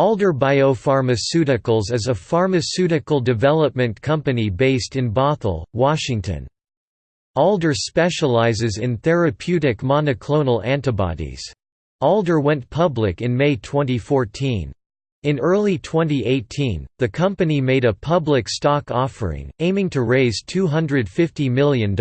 Alder Biopharmaceuticals is a pharmaceutical development company based in Bothell, Washington. Alder specializes in therapeutic monoclonal antibodies. Alder went public in May 2014. In early 2018, the company made a public stock offering, aiming to raise $250 million.